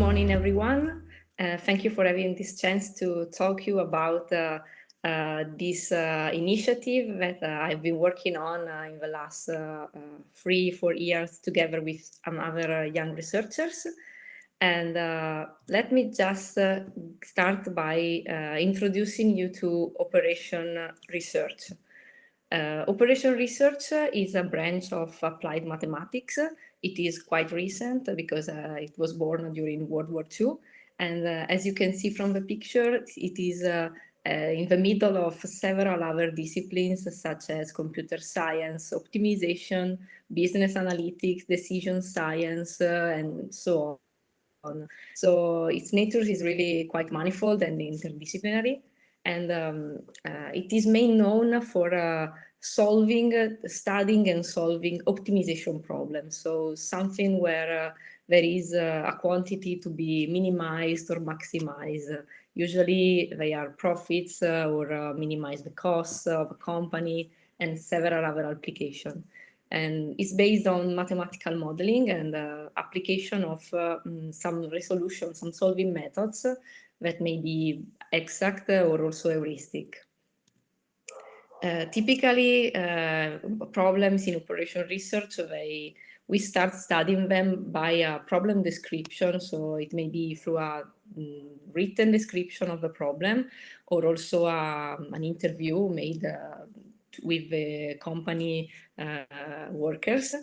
morning, everyone. Uh, thank you for having this chance to talk to you about uh, uh, this uh, initiative that uh, I've been working on uh, in the last three, four years together with other young researchers. And let me just start by introducing you to Operation Research. Operation Research is a branch of applied mathematics it is quite recent because uh, it was born during World War II. And uh, as you can see from the picture, it is uh, in the middle of several other disciplines such as computer science, optimization, business analytics, decision science, and so on. So its nature is really quite manifold and interdisciplinary. And um, uh, it is main known for uh, solving, studying and solving optimization problems. So something where uh, there is uh, a quantity to be minimized or maximized. Usually they are profits uh, or uh, minimize the costs of a company and several other applications. And it's based on mathematical modeling and uh, application of uh, mm, some resolution, some solving methods that may be exact or also heuristic. Uh, typically, uh, problems in operation research, they, we start studying them by a problem description. So it may be through a mm, written description of the problem or also a, an interview made uh, with the company uh, workers.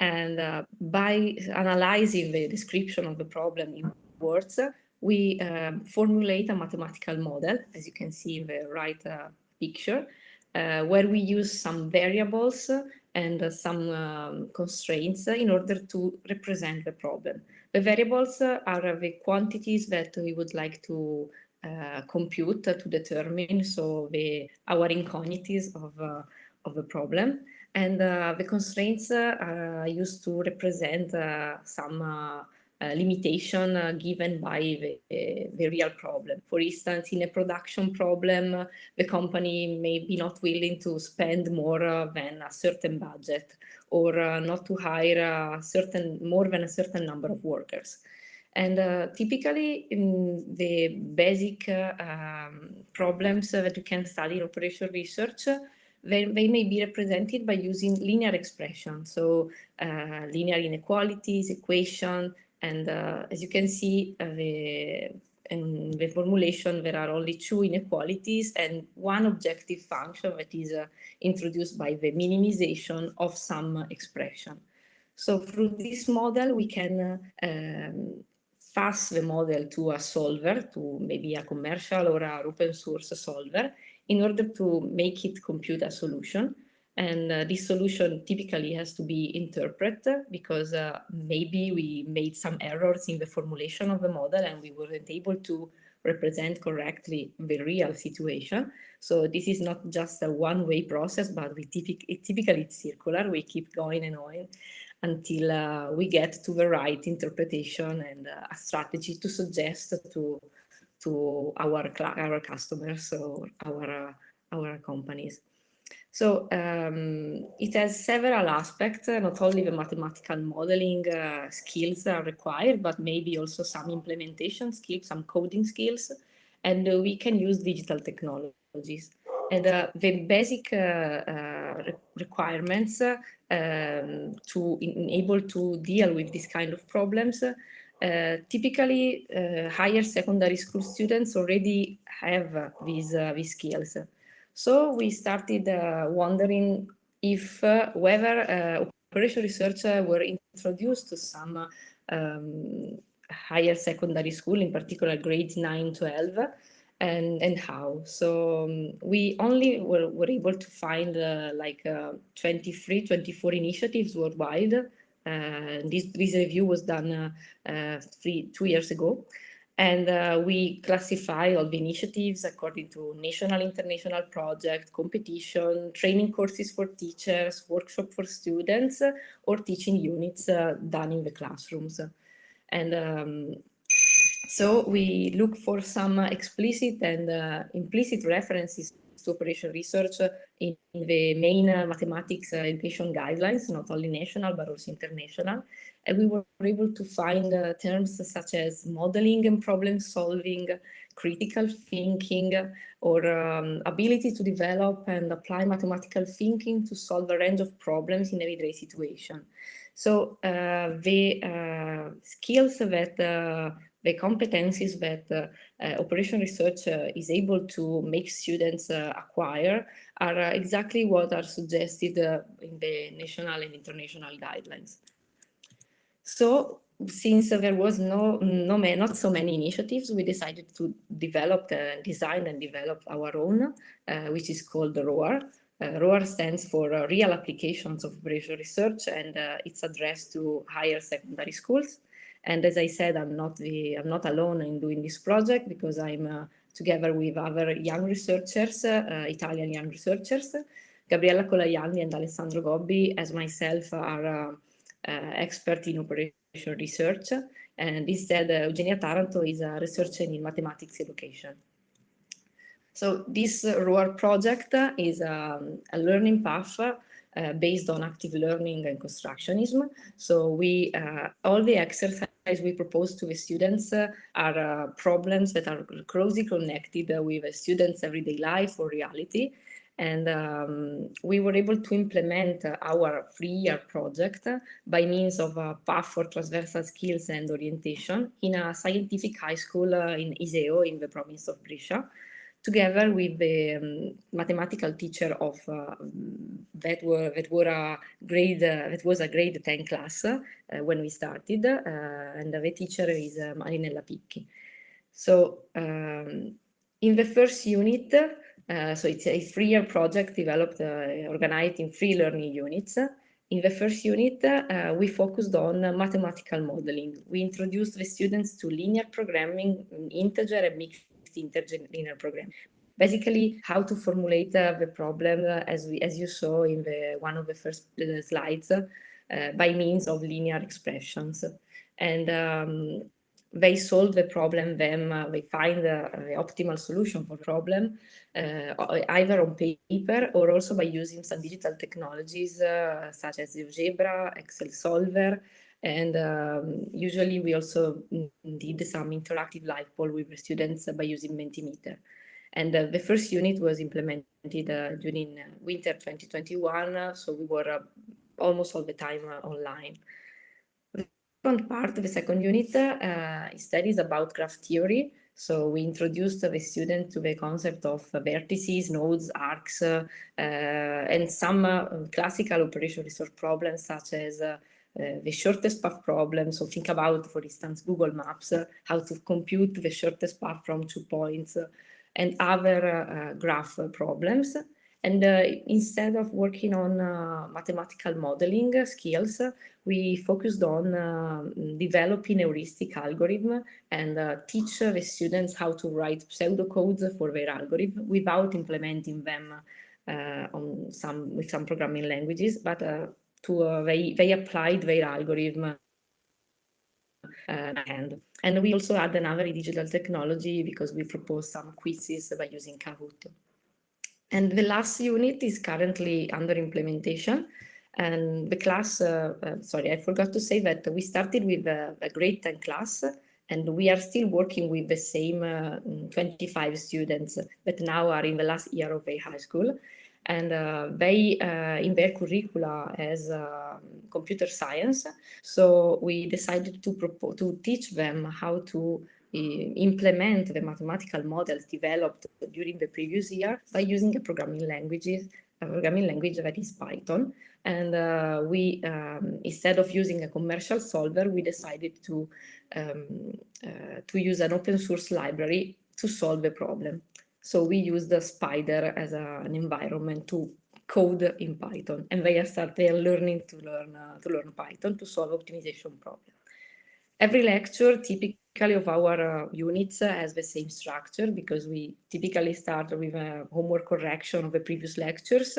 And uh, by analyzing the description of the problem in words, we um, formulate a mathematical model, as you can see in the right picture, uh, where we use some variables and uh, some um, constraints in order to represent the problem. The variables are the quantities that we would like to uh, compute to determine so the our incognitives of uh, of the problem and uh, the constraints are used to represent some uh, limitation uh, given by the, uh, the, real problem. For instance, in a production problem, the company may be not willing to spend more than a certain budget or not to hire a certain more than a certain number of workers. And uh, typically, in the basic uh, um, problems that you can study in operational research, they, they, may be represented by using linear expressions. So uh, linear inequalities, equation, and uh, as you can see, uh, the, in the formulation, there are only two inequalities and one objective function that is uh, introduced by the minimization of some expression. So through this model, we can um, pass the model to a solver, to maybe a commercial or a open source solver, in order to make it compute a solution. And uh, this solution typically has to be interpreted because uh, maybe we made some errors in the formulation of the model and we weren't able to represent correctly the real situation. So this is not just a one-way process, but we it, typically it's circular. We keep going and going until uh, we get to the right interpretation and uh, a strategy to suggest to to our our customers or our uh, our companies. So um, it has several aspects, uh, not only the mathematical modeling uh, skills are required, but maybe also some implementation skills, some coding skills, and uh, we can use digital technologies. And uh, the basic uh, uh, requirements um, to enable to deal with this kind of problems typically higher secondary school students already have these, these skills. So we started uh, wondering if uh, whether uh, operation research were introduced to some um, higher secondary school, in particular grades 9, 12, and, and how. So um, we only were, were able to find uh, like uh, 23, 24 initiatives worldwide. Uh, this, this review was done three, two years ago. And uh, we classify all the initiatives according to national, international project, competition, training courses for teachers, workshop for students, or teaching units uh, done in the classrooms. And um, so we look for some explicit and uh, implicit references to operation research in the main mathematics education guidelines, not only national, but also international. And we were able to find terms such as modeling and problem solving, critical thinking, or um, ability to develop and apply mathematical thinking to solve a range of problems in everyday situation. So uh, the uh, skills that uh, the competencies that uh, uh, operation research uh, is able to make students acquire are exactly what are suggested in the national and international guidelines. So since there was no, no not so many initiatives, we decided to develop, uh, design and develop our own, uh, which is called ROAR. Uh, ROAR stands for uh, Real Applications of Research, and it's addressed to higher secondary schools. And as I said, I'm not the I'm not alone in doing this project because I'm uh, together with other young researchers, uh, Italian young researchers. Gabriella Colajanni and Alessandro Gobbi, as myself, are uh, uh expert in operation research. And instead, uh, Eugenia Taranto is a researcher in mathematics education. So this ROAR project is um, a learning path uh, based on active learning and constructionism. So we, uh, all the exercises we propose to the students uh, are problems that are closely connected with a student's everyday life or reality. And um, we were able to implement our three-year project by means of a path for transversal skills and orientation in a scientific high school in Iseo in the province of Brescia together with the um, mathematical teacher of uh, that were that were a grade uh, that was a grade 10 class uh, when we started uh, and the teacher is uh, Marinella Picchi. So um, in the first unit, uh, so it's a three-year project developed, organized in three learning units. In the first unit, we focused on mathematical modeling. We introduced the students to linear programming, integer and mixed integer linear program. Basically, how to formulate uh, the problem uh, as we as you saw in the one of the first uh, slides uh, by means of linear expressions. And um, they solve the problem, then uh, they find the optimal solution for the problem, uh, either on paper or also by using some digital technologies uh, such as GeoGebra, Excel Solver, and um, usually we also did some interactive live poll with the students by using Mentimeter. And uh, the first unit was implemented uh, during uh, winter 2021, so we were almost all the time online. Second part, the second unit, uh, instead about graph theory. So we introduced the student to the concept of vertices, nodes, arcs, and some classical operation research problems such as uh, the shortest path problem. So think about, for instance, Google Maps, uh, how to compute the shortest path from two points uh, and other graph problems. And uh, instead of working on uh, mathematical modeling skills, we focused on uh, developing heuristic algorithm and teach the students how to write pseudocodes for their algorithm without implementing them on some with some programming languages, but to they they applied their algorithm uh, and and we also add another digital technology because we propose some quizzes by using Kahoot. And the last unit is currently under implementation. And the class, uh, uh, sorry, I forgot to say that we started with a, a grade 10 class and we are still working with the same uh, 25 students that now are in the last year of a high school and uh, they uh, in their curricula as uh, computer science. So we decided to to teach them how to implement the mathematical models developed during the previous year by using a programming languages a programming language that is Python. And uh, we, um, instead of using a commercial solver, we decided to, um, uh, to use an open source library to solve the problem. So we use the Spyder as a, an environment to code in Python, and they start are learning to learn uh, to learn Python to solve optimization problem. Every lecture, typically of our uh, units, uh, has the same structure because we typically start with a homework correction of the previous lectures,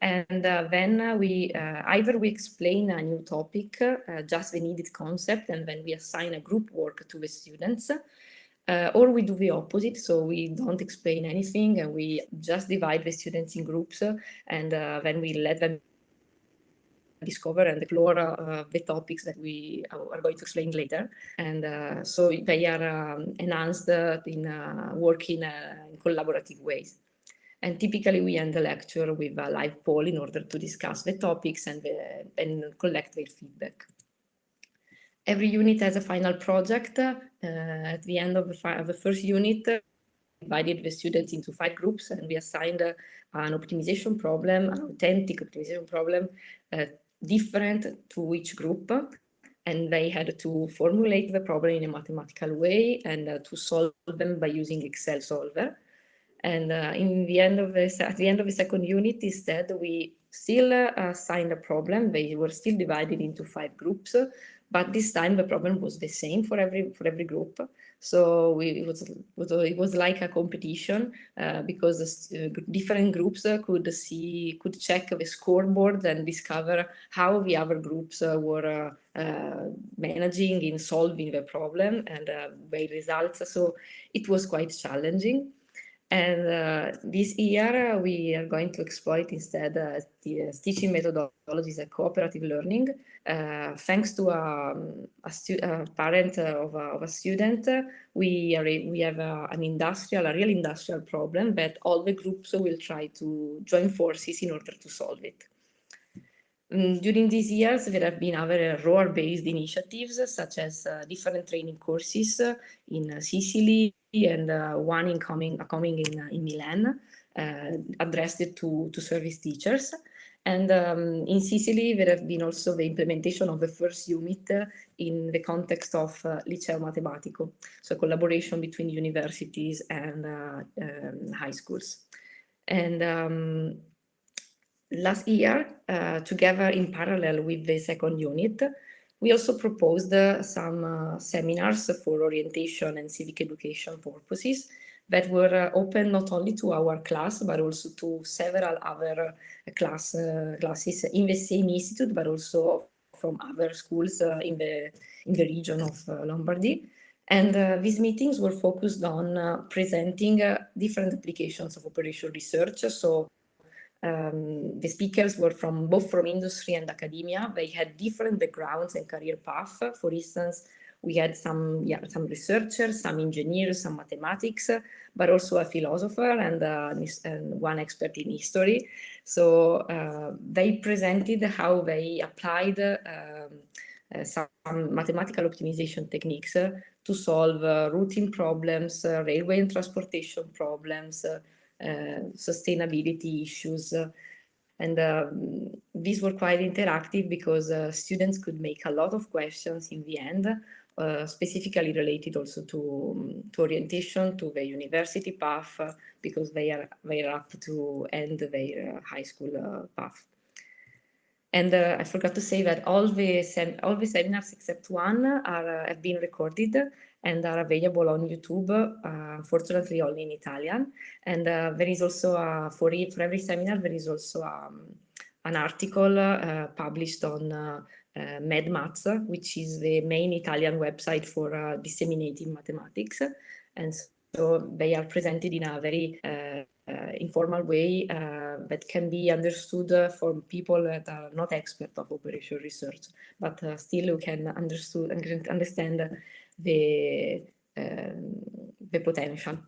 and uh, then we either we explain a new topic, just the needed concept, and then we assign a group work to the students Uh, or we do the opposite, so we don't explain anything and we just divide the students in groups and uh, then we let them discover and explore uh, the topics that we are going to explain later. And uh, so they are um, enhanced in uh, working uh, in collaborative ways. And typically we end the lecture with a live poll in order to discuss the topics and, the, and collect their feedback. Every unit has a final project. Uh, at the end of the, the first unit, we divided the students into five groups and we assigned uh, an optimization problem, an authentic optimization problem, uh, different to each group. And they had to formulate the problem in a mathematical way and uh, to solve them by using Excel solver. And uh, in the end of the, at the end of the second unit, instead, we still uh, assigned a problem. They were still divided into five groups, but this time the problem was the same for every for every group. So we, it was it was like a competition uh, because uh, different groups uh, could see could check the scoreboard and discover how the other groups uh, were uh, managing in solving the problem and their results. So it was quite challenging. And uh, this year, uh, we are going to exploit instead uh, the uh, teaching methodologies and cooperative learning. Uh, thanks to um, a, parent of a, of, a, student, we, are, we have an industrial, a real industrial problem but all the groups will try to join forces in order to solve it. Um, during these years, there have been other ROAR-based initiatives, such as uh, different training courses in Sicily, and uh, one in coming, coming in, uh, in Milan, uh, addressed to, to service teachers. And um, in Sicily, there have been also the implementation of the first unit in the context of uh, Liceo Matematico, so collaboration between universities and uh, um, high schools. And um, last year, uh, together in parallel with the second unit, we also proposed uh, some uh, seminars for orientation and civic education purposes that were uh, open not only to our class, but also to several other uh, class, uh, classes in the same institute, but also from other schools uh, in, the, in the region of Lombardy. And these meetings were focused on presenting different applications of operational research. So um, the speakers were from both from industry and academia. They had different backgrounds and career paths. For instance, we had some yeah, some researchers, some engineers, some mathematics, but also a philosopher and, uh, and one expert in history. So uh, they presented how they applied um, uh, some mathematical optimization techniques to solve uh, routing problems, uh, railway and transportation problems, sustainability issues. and um, these were quite interactive because uh, students could make a lot of questions in the end, uh, specifically related also to, to orientation, to the university path, because they are, they are up to end their high school path. And uh, I forgot to say that all the all the seminars except one are uh, have been recorded and are available on YouTube, uh, unfortunately only in Italian. And uh, there is also, a, for, for every seminar, there is also um, an article uh, published on uh, uh, MaddMaths, which is the main Italian website for uh, disseminating mathematics. And so they are presented in a very informal way that can be understood for people that are not experts of operational research, but still you can understand the, um, the potential.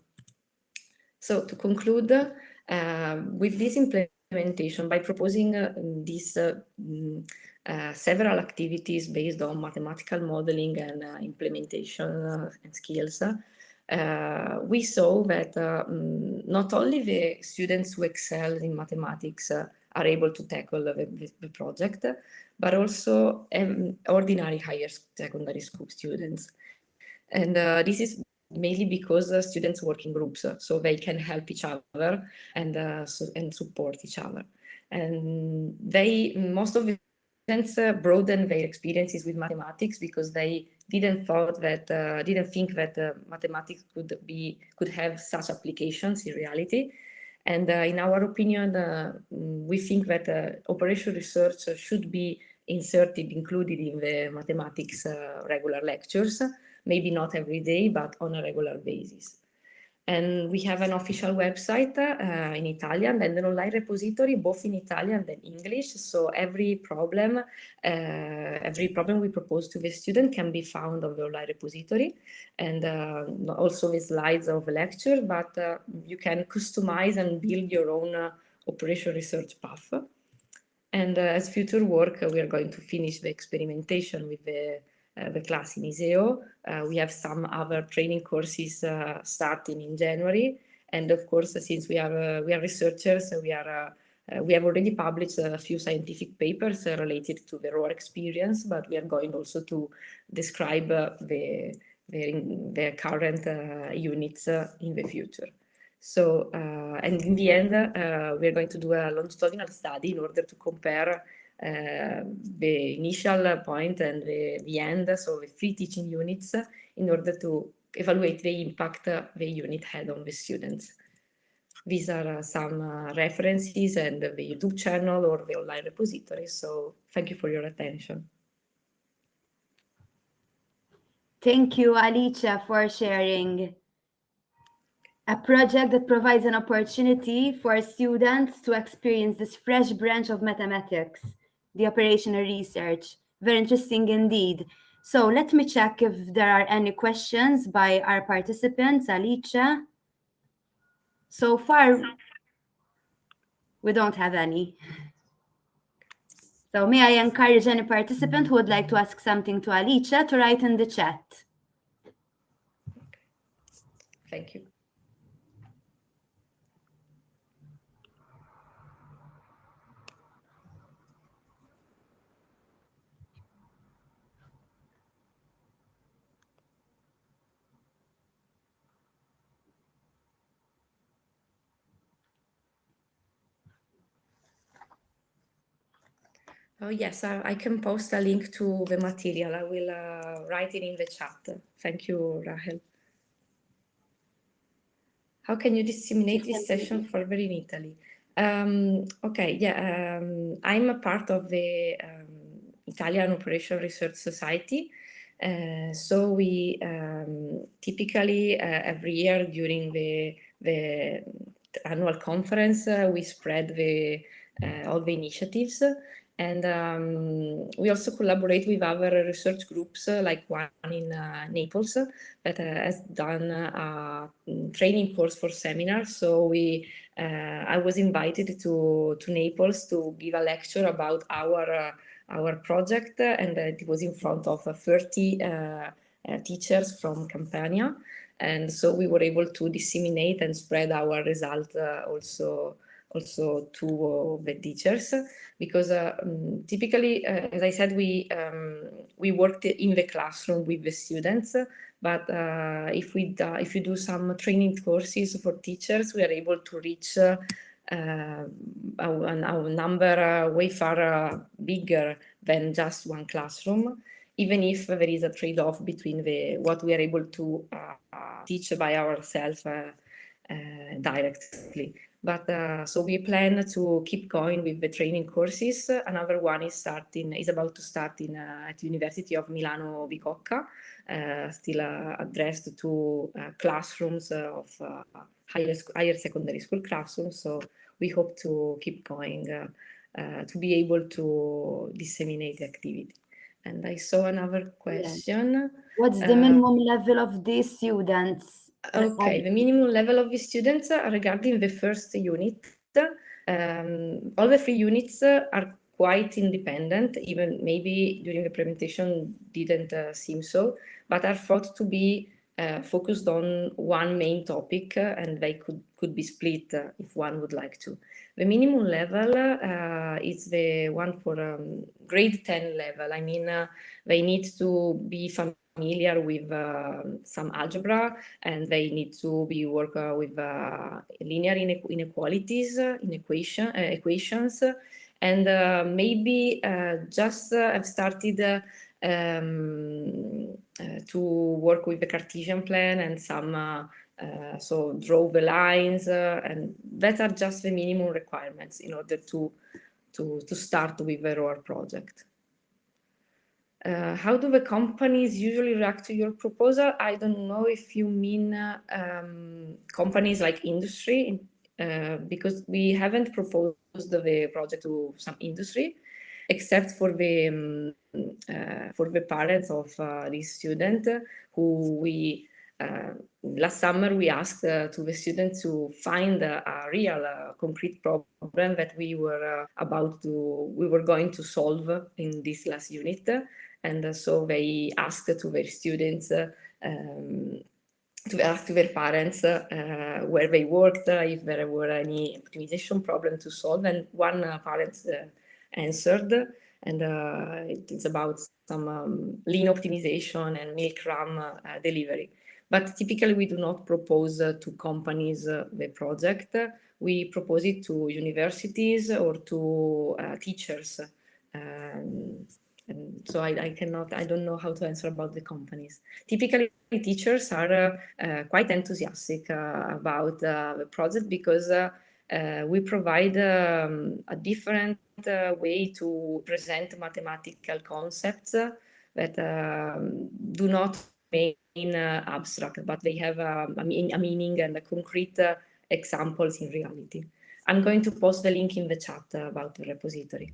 So to conclude, uh, with this implementation, by proposing uh, these uh, mm, uh, several activities based on mathematical modeling and uh, implementation uh, and skills, we saw that mm, not only the students who excel in mathematics are able to tackle the, the project, but also um, ordinary higher secondary school students. And uh, this is mainly because uh, students work in groups, uh, so they can help each other and, uh, so, and support each other. And they, most of the students uh, broaden their experiences with mathematics because they didn't thought that, uh, didn't think that mathematics could be, could have such applications in reality. And in our opinion, we think that operational research should be inserted, included in the mathematics regular lectures maybe not every day, but on a regular basis. And we have an official website uh, in Italian and an online repository, both in Italian and English. So every problem, uh, every problem we propose to the student can be found on the online repository and uh, also with slides of the lecture, but uh, you can customize and build your own uh, operation research path. And uh, as future work, we are going to finish the experimentation with the the class in ISEO. Uh, we have some other training courses uh, starting in January. And of course, since we are, we are researchers, we are uh, we have already published a few scientific papers uh, related to the ROAR experience, but we are going also to describe uh, the, the, the, current units in the future. So, and in the end, we are going to do a longitudinal study in order to compare uh, the initial point and the, the end, so the three teaching units, in order to evaluate the impact the unit had on the students. These are uh, some uh, references and the YouTube channel or the online repository. So thank you for your attention. Thank you, Alicia, for sharing a project that provides an opportunity for students to experience this fresh branch of mathematics the operational research. Very interesting indeed. So let me check if there are any questions by our participants. Alicia? So far, we don't have any. So may I encourage any participant who would like to ask something to Alicia to write in the chat. Thank you. Oh, yes, I, I, can post a link to the material. I will uh, write it in the chat. Thank you, Rahel. How can you disseminate this session further in Italy? Um, okay, yeah, um, I'm a part of the um, Italian Operation Research Society. Uh, so we um, typically uh, every year during the, the annual conference, uh, we spread the, uh, all the initiatives and um, we also collaborate with other research groups, uh, like one in uh, Naples uh, that has done a training course for seminars. So we, uh, I was invited to, to Naples to give a lecture about our, uh, our project, and it was in front of 30 uh, teachers from Campania. And so we were able to disseminate and spread our result also also to the teachers because uh, um, typically, uh, as I said, we um, we worked in the classroom with the students, but uh, if we if we do some training courses for teachers, we are able to reach uh, a, a, number way far bigger than just one classroom even if there is a trade-off between the what we are able to uh, teach by ourselves uh, uh, directly. But uh, so we plan to keep going with the training courses. Another one is starting, is about to start in uh, at University of Milano Bicocca, uh, still uh, addressed to uh, classrooms of uh, higher, higher secondary school classrooms. So we hope to keep going to be able to disseminate the activity. And I saw another question. What's the minimum level of these students Okay, the minimum level of the students regarding the first unit. Um, all the three units are quite independent, even maybe during the presentation didn't uh, seem so, but are thought to be uh, focused on one main topic uh, and they could, could be split uh, if one would like to. The minimum level uh, is the one for um, grade 10 level. I mean, uh, they need to be familiar familiar with uh, some algebra and they need to be work uh, with uh, linear inequalities in equation uh, equations and uh, maybe uh, just have started um, to work with the Cartesian plan and some so draw the lines and that are just the minimum requirements in order to to to start with the ROAR project. Uh, how do the companies usually react to your proposal? I don't know if you mean uh, um, companies like industry, uh, because we haven't proposed the project to some industry, except for the um, uh, for the parents of uh, this student who we uh, last summer we asked to the students to find a, a real concrete problem that we were about to we were going to solve in this last unit and uh, so they asked to their students uh, um, to ask their parents uh, where they worked, if there were any optimization problem to solve, and one parent answered, and it's about some um, lean optimization and milk run delivery. But typically we do not propose to companies the project. We propose it to universities or to teachers. Um, so I, I, cannot, I don't know how to answer about the companies. Typically, teachers are uh, uh, quite enthusiastic uh, about uh, the project because uh, uh, we provide um, a different way to present mathematical concepts that um, do not remain abstract, but they have um, a, mean, a, meaning and a concrete examples in reality. I'm going to post the link in the chat about the repository.